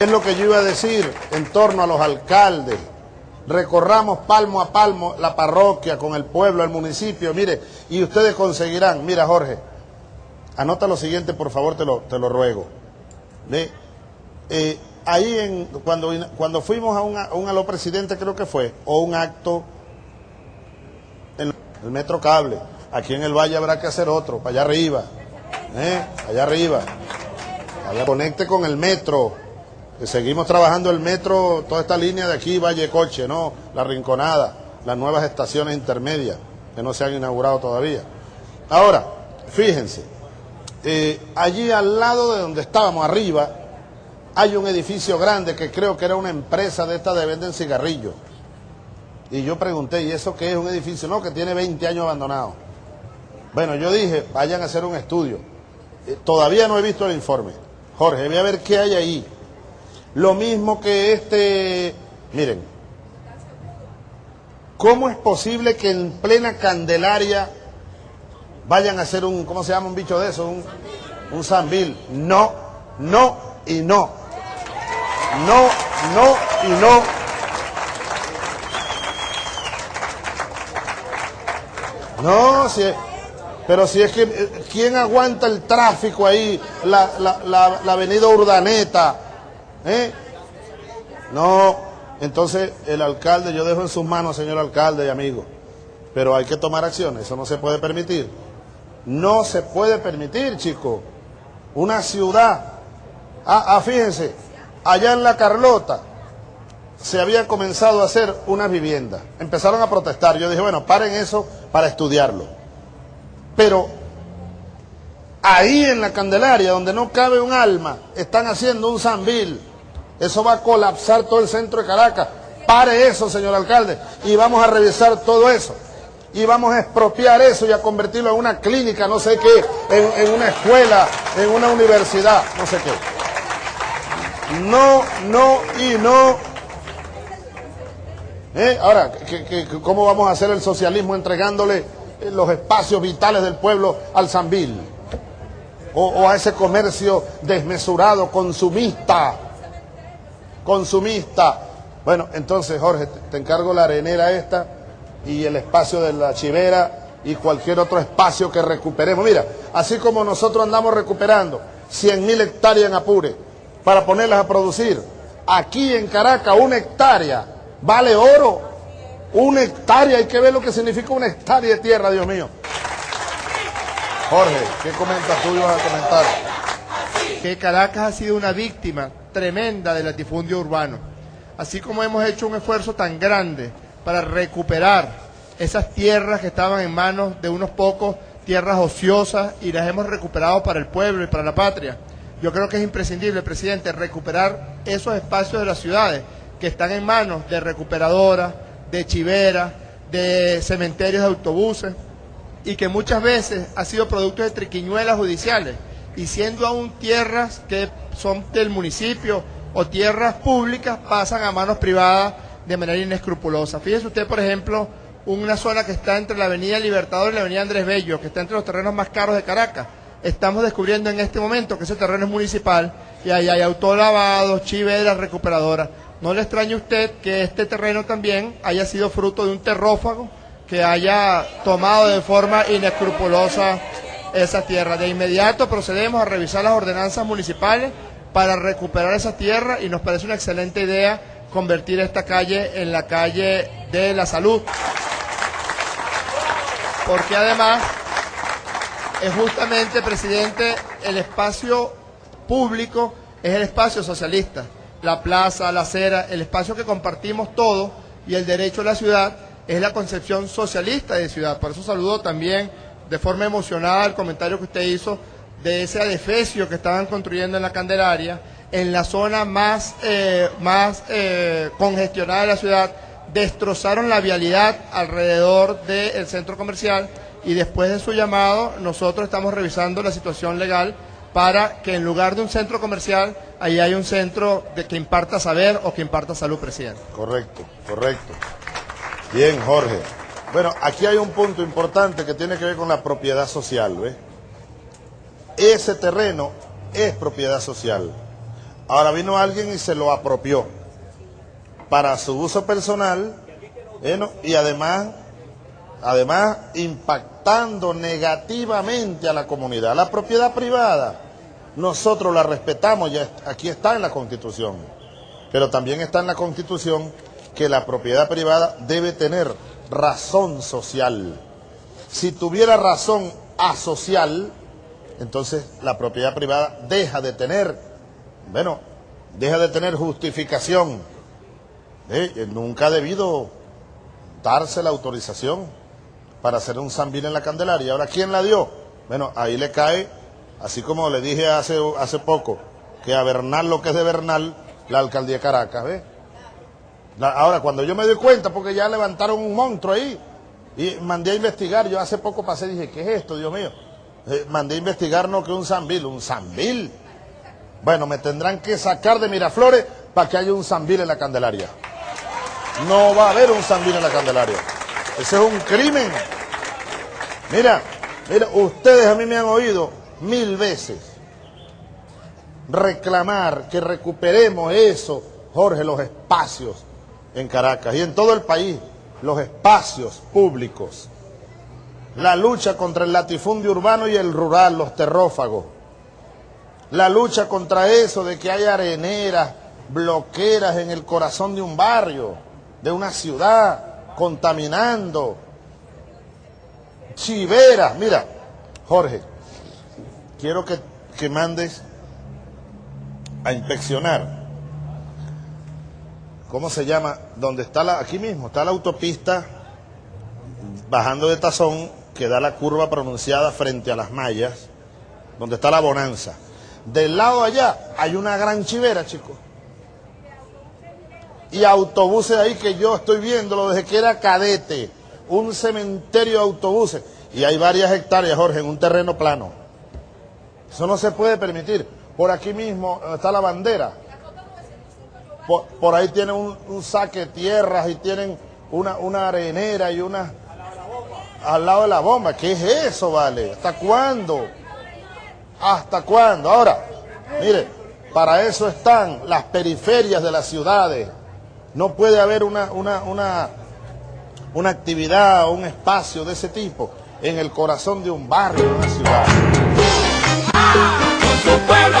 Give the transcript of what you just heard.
Es lo que yo iba a decir en torno a los alcaldes. Recorramos palmo a palmo la parroquia con el pueblo, el municipio, mire, y ustedes conseguirán, mira Jorge, anota lo siguiente, por favor, te lo, te lo ruego. ¿Ve? Eh, ahí en, cuando, cuando fuimos a un, a un aló presidente creo que fue, o un acto en el metro cable, aquí en el valle habrá que hacer otro, para allá arriba, ¿eh? allá arriba, allá conecte con el metro, seguimos trabajando el metro, toda esta línea de aquí, Valle Coche, ¿no? La Rinconada, las nuevas estaciones intermedias, que no se han inaugurado todavía. Ahora, fíjense, eh, allí al lado de donde estábamos, arriba, hay un edificio grande que creo que era una empresa de esta de venden cigarrillos. Y yo pregunté, ¿y eso qué es un edificio? No, que tiene 20 años abandonado. Bueno, yo dije, vayan a hacer un estudio. Eh, todavía no he visto el informe. Jorge, voy a ver qué hay ahí. Lo mismo que este, miren, ¿cómo es posible que en plena Candelaria vayan a hacer un, ¿cómo se llama un bicho de eso? Un, un zambil. No, no y no. No, no y no. No, si es, pero si es que, ¿quién aguanta el tráfico ahí? La, la, la, la avenida Urdaneta, ¿Eh? No, entonces el alcalde, yo dejo en sus manos, señor alcalde y amigo, pero hay que tomar acciones, eso no se puede permitir. No se puede permitir, chico. Una ciudad, ah, ah, fíjense, allá en La Carlota se había comenzado a hacer una vivienda. Empezaron a protestar. Yo dije, bueno, paren eso para estudiarlo. Pero ahí en la Candelaria, donde no cabe un alma, están haciendo un zambil eso va a colapsar todo el centro de Caracas. Pare eso, señor alcalde, y vamos a revisar todo eso. Y vamos a expropiar eso y a convertirlo en una clínica, no sé qué, en, en una escuela, en una universidad, no sé qué. No, no y no. ¿Eh? Ahora, ¿qué, qué, ¿cómo vamos a hacer el socialismo entregándole los espacios vitales del pueblo al Zambil? O, o a ese comercio desmesurado, consumista consumista. Bueno, entonces Jorge, te encargo la arenera esta y el espacio de la chivera y cualquier otro espacio que recuperemos. Mira, así como nosotros andamos recuperando 100 mil hectáreas en Apure para ponerlas a producir, aquí en Caracas una hectárea vale oro. Una hectárea, hay que ver lo que significa una hectárea de tierra, Dios mío. Jorge, ¿qué comentas tú ibas a comentar? Que Caracas ha sido una víctima tremenda del latifundio urbano. Así como hemos hecho un esfuerzo tan grande para recuperar esas tierras que estaban en manos de unos pocos, tierras ociosas, y las hemos recuperado para el pueblo y para la patria. Yo creo que es imprescindible, presidente, recuperar esos espacios de las ciudades que están en manos de recuperadoras, de chiveras, de cementerios de autobuses, y que muchas veces ha sido producto de triquiñuelas judiciales y siendo aún tierras que son del municipio o tierras públicas, pasan a manos privadas de manera inescrupulosa. Fíjese usted, por ejemplo, una zona que está entre la Avenida Libertador y la Avenida Andrés Bello, que está entre los terrenos más caros de Caracas. Estamos descubriendo en este momento que ese terreno es municipal y ahí hay autolavados, chiveras, recuperadoras. No le extrañe a usted que este terreno también haya sido fruto de un terrófago que haya tomado de forma inescrupulosa esa tierra. De inmediato procedemos a revisar las ordenanzas municipales para recuperar esa tierra y nos parece una excelente idea convertir esta calle en la calle de la salud. Porque además es justamente, presidente, el espacio público es el espacio socialista. La plaza, la acera, el espacio que compartimos todos y el derecho a la ciudad es la concepción socialista de ciudad. Por eso saludo también de forma emocionada el comentario que usted hizo de ese adefesio que estaban construyendo en la Candelaria, en la zona más, eh, más eh, congestionada de la ciudad, destrozaron la vialidad alrededor del centro comercial y después de su llamado nosotros estamos revisando la situación legal para que en lugar de un centro comercial, ahí hay un centro de que imparta saber o que imparta salud, presidente. Correcto, correcto. Bien, Jorge. Bueno, aquí hay un punto importante que tiene que ver con la propiedad social, ¿ves? Ese terreno es propiedad social. Ahora vino alguien y se lo apropió para su uso personal y además, además impactando negativamente a la comunidad. La propiedad privada, nosotros la respetamos, aquí está en la Constitución, pero también está en la Constitución que la propiedad privada debe tener razón social. Si tuviera razón asocial, entonces la propiedad privada deja de tener, bueno, deja de tener justificación. Eh, nunca ha debido darse la autorización para hacer un zambil en la Candelaria. Ahora, ¿quién la dio? Bueno, ahí le cae, así como le dije hace, hace poco, que a Bernal lo que es de Bernal, la alcaldía de Caracas. Ahora, cuando yo me doy cuenta, porque ya levantaron un monstruo ahí, y mandé a investigar, yo hace poco pasé y dije, ¿qué es esto, Dios mío? Eh, mandé a investigar no que un Zambil, un Zambil. Bueno, me tendrán que sacar de Miraflores para que haya un Zambil en la Candelaria. No va a haber un Zambil en la Candelaria. Ese es un crimen. Mira, mira, ustedes a mí me han oído mil veces reclamar que recuperemos eso, Jorge, los espacios en Caracas y en todo el país, los espacios públicos la lucha contra el latifundio urbano y el rural, los terrófagos, la lucha contra eso de que hay areneras, bloqueras en el corazón de un barrio, de una ciudad, contaminando, chiveras. Mira, Jorge, quiero que, que mandes a inspeccionar. ¿Cómo se llama? Donde está la, aquí mismo, está la autopista bajando de Tazón que da la curva pronunciada frente a las mallas, donde está la bonanza. Del lado allá hay una gran chivera, chicos. Y autobuses ahí que yo estoy viéndolo desde que era cadete. Un cementerio de autobuses. Y hay varias hectáreas, Jorge, en un terreno plano. Eso no se puede permitir. Por aquí mismo está la bandera. Por, ahí tienen un, saque de tierras y tienen una, una arenera y una al lado de la bomba. ¿Qué es eso, vale? ¿Hasta cuándo? ¿Hasta cuándo? Ahora, mire, para eso están las periferias de las ciudades. No puede haber una, una, una, una actividad o un espacio de ese tipo en el corazón de un barrio, de una ciudad. Pueblo